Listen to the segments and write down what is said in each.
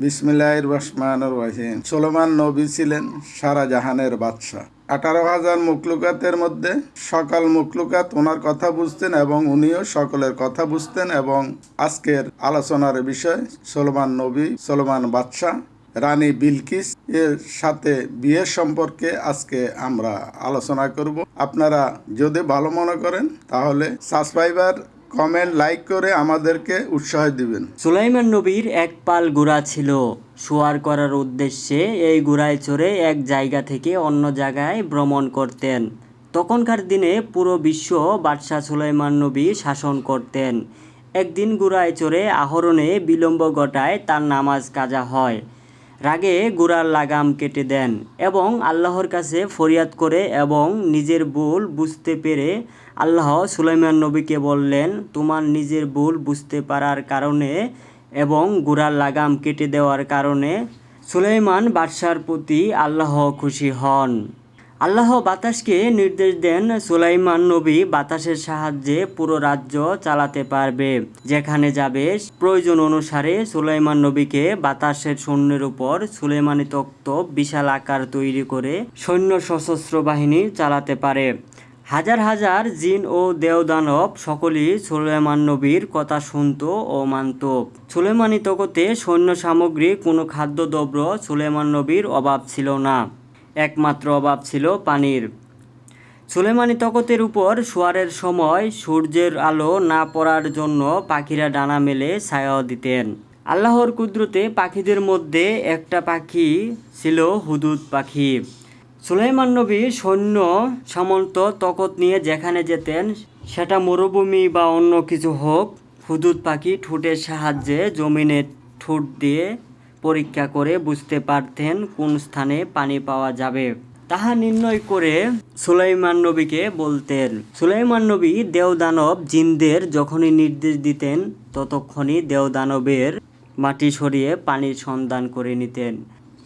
বিসমিল্লাহির রহমানির রহিম। সুলেমান নবী ছিলেন সারা জাহানের বাদশাহ। আঠারো হাজার মুকলুকাতের মধ্যে সকল মুকলুকাত ওনার কথা বুঝতেন এবং উনিও সকলের কথা বুঝতেন এবং আজকের আলোচনার বিষয় সুলেমান নবী, সুলেমান বাদশাহ, রানী বিলকিস, এর সাথে বিয়ের সম্পর্কে আজকে আমরা আলোচনা করব। আপনারা যদি ভালো মনে করেন তাহলে সাবস্ক্রাইবার কমেন্ট, লাইক করে আমাদেরকে উৎসাহ দিবেন। সুলাইমান নবীর এক পাল ঘোড়া ছিল। শোয়ার করার উদ্দেশ্যে এই ঘোড়ায় চড়ে এক জায়গা থেকে অন্য জায়গায় ভ্রমণ করতেন। তখনকার দিনে পুরো বিশ্ব বাদশাহ সুলাইমান নবী শাসন করতেন। একদিন ঘোড়ায় চড়ে আহরণে বিলম্ব ঘটায় তার নামাজ কাজা হয়। রাগে গোড়ার লাগাম কেটে দেন এবং আল্লাহর কাছে ফরিয়াদ করে এবং নিজের ভুল বুঝতে পেরে আল্লাহ সুলাইমান নবীকে বললেন, তোমার নিজের ভুল বুঝতে পারার কারণে এবং গোড়ার লাগাম কেটে দেওয়ার কারণে সুলাইমান বাদশার প্রতি আল্লাহ খুশি হন। আল্লাহ বাতাসকে নির্দেশ দেন সুলাইমান নবী বাতাসের সাহায্যে পুরো রাজ্য চালাতে পারবে। যেখানে যাবে, প্রয়োজন অনুসারে সুলাইমান নবীকে বাতাসের সৈন্যের উপর সুলাইমানি তক্ত বিশাল আকার তৈরি করে সৈন্য সশস্ত্র বাহিনী চালাতে পারে। হাজার হাজার জিন ও দেওদানব সকলেই সুলেমান নবীর কথা শুনত ও মানত। সুলেমানি তকতে সৈন্য সামগ্রী, কোনো খাদ্যদ্রব্য সুলেমান নবীর অভাব ছিল না। একমাত্র অভাব ছিল পানির। সুলেমানি তকতের উপর শোয়ারের সময় সূর্যের আলো না পড়ার জন্য পাখিরা ডানা মেলে ছায়া দিতেন। আল্লাহর কুদরতে পাখিদের মধ্যে একটা পাখি ছিল হুদুদ পাখি। সুলাইমান নবী সৈন্য সামন্ত তকত নিয়ে যেখানে যেতেন, সেটা মরুভূমি বা অন্য কিছু হোক, হুদুদ পাখি ঠোঁটের সাহায্যে জমিনে ঠোঁট দিয়ে পরীক্ষা করে বুঝতে পারতেন কোন স্থানে পানি পাওয়া যাবে। তাহা নির্ণয় করে সুলাইমান নবীকে বলতেন, সুলাইমান নবী দেওদানব জিনদের যখনই নির্দেশ দিতেন, ততক্ষণই দেওদানবের মাটি সরিয়ে পানির সন্ধান করে নিতেন।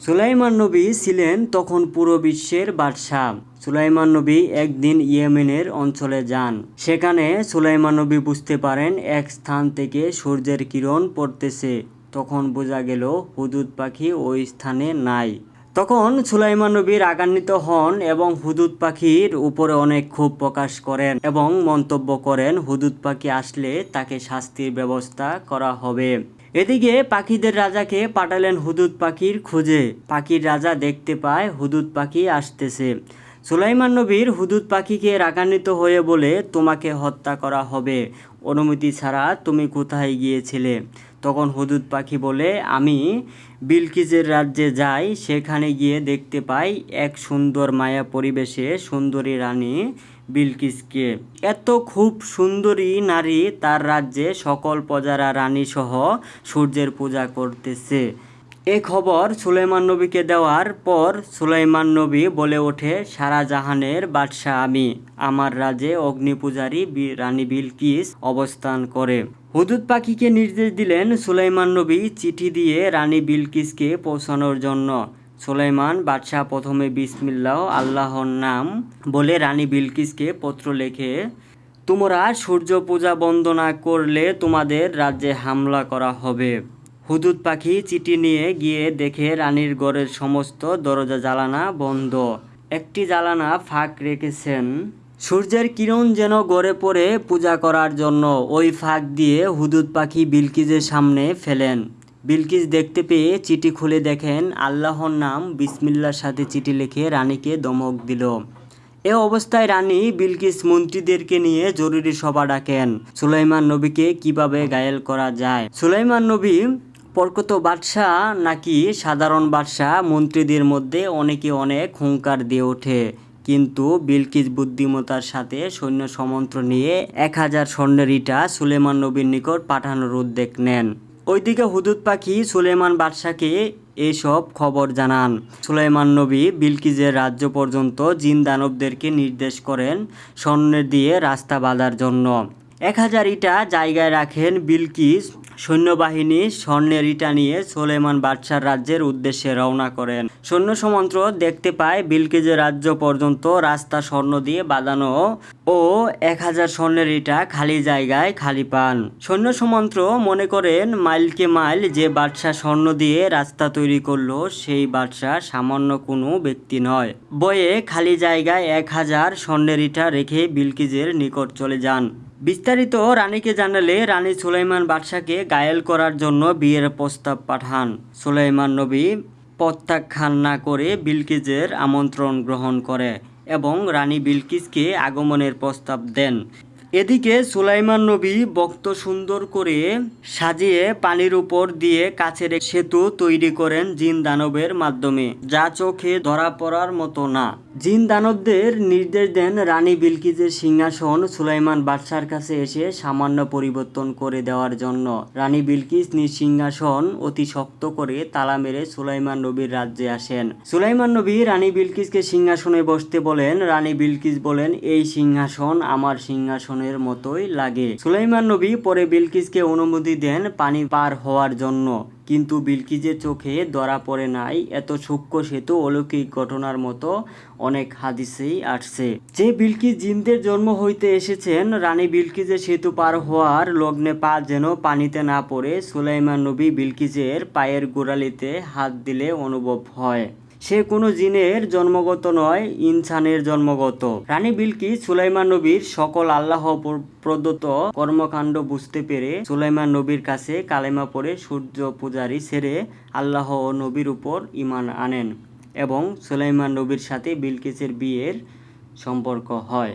সুলাইমান নবী ছিলেন তখন পুরো বিশ্বের বাদশাহ। সুলাইমান নবী একদিন ইয়েমেনের অঞ্চলে যান। সেখানে সুলাইমান নবী বুঝতে পারেন, এক স্থান থেকে সূর্যের কিরণ পড়তেছে। তখন বোঝা গেল হুদুদ পাখি ওই স্থানে নাই। তখন সুলাইমান নবী রাগান্বিত হন এবং হুদুদ পাখির উপরে অনেক ক্ষোভ প্রকাশ করেন এবং মন্তব্য করেন, হুদুদ পাখি আসলে তাকে শাস্তির ব্যবস্থা করা হবে। এদিকে পাখিদের রাজাকে পাঠালেন হুদুদ পাখির খোঁজে। পাখির রাজা দেখতে পায় হুদুদ পাখি আসতেছে। সুলাইমান নবীর হুদুদ পাখিকে রাগান্বিত হয়ে বলে, তোমাকে হত্যা করা হবে। অনুমতি ছাড়া তুমি কোথায় গিয়েছিলে? তখন হুদুদ পাখি বলে, আমি বিলকিজের রাজ্যে যাই, সেখানে গিয়ে দেখতে পাই এক সুন্দর মায়া পরিবেশে সুন্দরী রানী বিলকিসকে। এত খুব সুন্দরী নারী তার রাজ্যে সকল প্রজারা রানী সহ সূর্যের পূজা করতেছে। এ খবর সুলাইমান নবীকে দেওয়ার পর সুলাইমান নবী বলে ওঠে, সারা জাহানের বাদশাহ আমি। আমার রাজ্যে অগ্নিপূজারী রানী বিলকিস অবস্থান করে। হুদুদ পাখিকে নির্দেশ দিলেন সুলাইমান নবী চিঠি দিয়ে রানী বিলকিসকে পৌঁছানোর জন্য। সুলাইমান বাদশাহ প্রথমে বিসমিল্লাহ, আল্লাহর নাম বলে রানী বিলকিসকে পত্র লেখে, তোমরা সূর্য পূজা বন্দনা করলে তোমাদের রাজ্যে হামলা করা হবে। হুদুদ পাখি চিঠি নিয়ে গিয়ে দেখে রানীর ঘরের সমস্ত দরজা জ্বালানা বন্ধ। একটি জ্বালানা ফাঁক রেখেছেন। সূর্যের কিরণ যেন গড়ে পড়ে পূজা করার জন্য ওই ফাঁক দিয়ে হুদুদ পাখি বিলকিজের সামনে ফেলেন। বিলকিস দেখতে পেয়ে চিঠি খুলে দেখেন আল্লাহর নাম বিসমিল্লার সাথে চিঠি লিখে রানীকে দমক দিল। এ অবস্থায় রানী বিলকিস মন্ত্রীদেরকে নিয়ে জরুরি সভা ডাকেন। সুলাইমান নবীকে কীভাবে ঘায়েল করা যায়? সুলাইমান নবী প্রকৃত বাদশাহ নাকি সাধারণ বাদশাহ মন্ত্রীদের মধ্যে অনেকে অনেক হুঙ্কার দিয়ে ওঠে। কিন্তু বিলকিস বুদ্ধিমতার সাথে সৈন্য সমন্ত্র নিয়ে এক হাজার স্বর্ণের ইটা সুলেমান নবীর নিকট পাঠানোর উদ্যোগ নেন। ওইদিকে হুদুদ পাখি সুলেমান বাদশাকে এসব খবর জানান। সুলাইমান নবী বিলকিজের রাজ্য পর্যন্ত জিন দানবদেরকে নির্দেশ করেন স্বর্ণের দিয়ে রাস্তা বাঁধার জন্য। এক হাজার ইটা জায়গায় রাখেন বিলকিস। সৈন্যবাহিনী স্বর্ণের ইটা নিয়ে সোলেমান বাদশার রাজ্যের উদ্দেশ্যে রওনা করেন। সৈন্য সমন্ত্র দেখতে পায় বিলকিজের রাজ্য পর্যন্ত রাস্তা স্বর্ণ দিয়ে বাঁধানো ও এক হাজার স্বর্ণের ইটা খালি জায়গায় খালি পান। সৈন্য সমন্ত্র মনে করেন মাইলকে মাইল যে বাদশাহ স্বর্ণ দিয়ে রাস্তা তৈরি করল, সেই বাদশাহ সামান্য কোনো ব্যক্তি নয়। বয়ে খালি জায়গায় এক হাজার স্বর্ণের ইটা রেখে বিলকিজের নিকট চলে যান। বিস্তারিত রানীকে জানালে রানী সুলাইমান বাদশাকে গায়েল করার জন্য বিয়ের প্রস্তাব পাঠান। সুলাইমান নবী প্রত্যাখ্যান না করে বিলকিজের আমন্ত্রণ গ্রহণ করে এবং রানী বিলকিসকে আগমনের প্রস্তাব দেন। এদিকে সুলাইমান নবী বক্ত সুন্দর করে সাজিয়ে পানির উপর দিয়ে কাছের সেতু তৈরি করেন জিন দানবের মাধ্যমে, যা চোখে ধরা পড়ার মতো না। জিন দানবদের নির্দেশ দেন রানী বিলকিজের সিংহাসন সুলাইমান বাদশার কাছে এসে সামান্য পরিবর্তন করে দেওয়ার জন্য। রানী বিলকিস নিজ সিংহাসন অতি শক্ত করে তালা মেরে সুলাইমান নবীর রাজ্যে আসেন। সুলাইমান নবী রানী বিলকিসকে সিংহাসনে বসতে বলেন, রানী বিলকিস বলেন, এই সিংহাসন আমার সিংহাসনের মতোই লাগে। সুলাইমান নবী পরে বিলকিসকে অনুমতি দেন পানি পার হওয়ার জন্য। কিন্তু বিলকিজের চোখে ধরা পড়ে নাই। এত সূক্ষ্ম সেতু অলৌকিক ঘটনার মতো অনেক হাদিসেই আসছে। যে বিলকিজ জিনদের জন্ম হইতে এসেছেন, রানী বিলকিজের সেতু পার হওয়ার লগ্নে পা যেন পানিতে না পড়ে, সুলাইমান নবী বিলকিজের পায়ের গোড়ালিতে হাত দিলে অনুভব হয়। সে কোনো জিনের জন্মগত নয়, ইনসানের জন্মগত। রানী বিলকি সুলাইমান নবীর সকল আল্লাহ প্র- প্রদত্ত কর্মকাণ্ড বুঝতে পেরে সুলাইমান নবীর কাছে কালেমা পড়ে সূর্য পূজারি সেরে আল্লাহ ও নবীর উপর ইমান আনেন এবং সুলাইমান নবীর সাথে বিলকিসের বিয়ের সম্পর্ক হয়।